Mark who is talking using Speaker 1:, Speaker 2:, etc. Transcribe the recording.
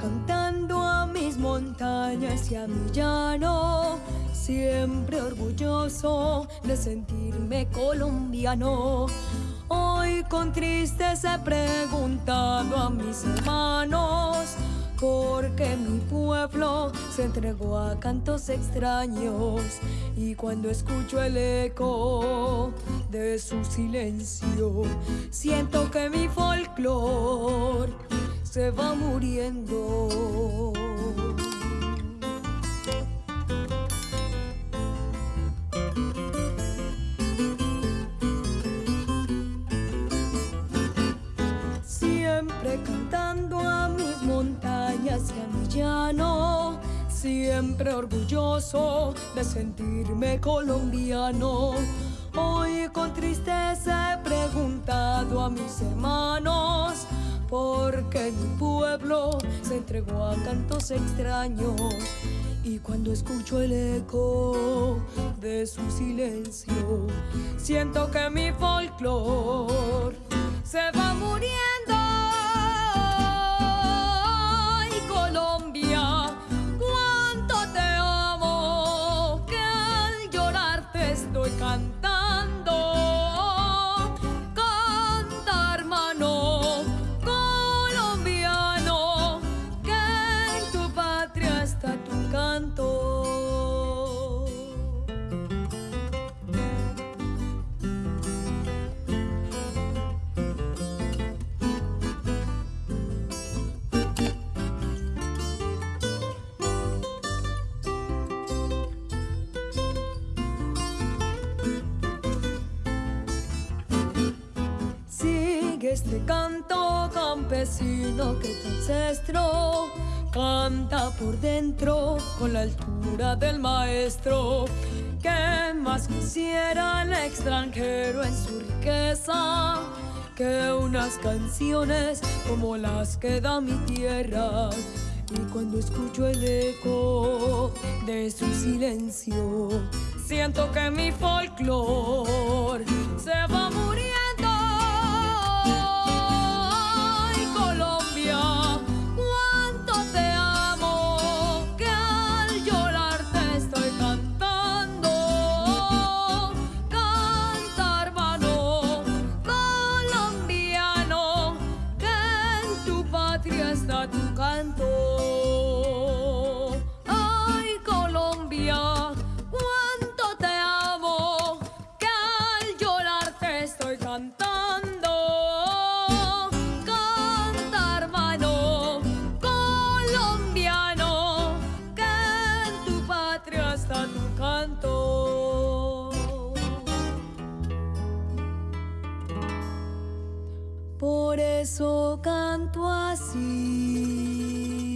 Speaker 1: cantando a mis montañas y a mi llano, siempre orgulloso de sentirme colombiano. Hoy con tristeza he preguntado a mis hermanos porque mi pueblo se entregó a cantos extraños y cuando escucho el eco de su silencio siento que mi folclor se va muriendo. Siempre cantando a mis montañas y a mi llano, siempre orgulloso de sentirme colombiano. Hoy con tristeza he preguntado a mis hermanos porque mi pueblo se entregó a cantos extraños. Y cuando escucho el eco de su silencio siento que mi folclor se va muriendo canto campesino que tu ancestro canta por dentro con la altura del maestro. Que más quisiera el extranjero en su riqueza que unas canciones como las que da mi tierra. Y cuando escucho el eco de su silencio, siento que mi folclor está tu canto. Por eso canto así.